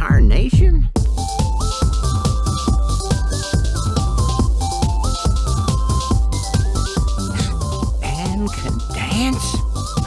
entire nation? And can dance?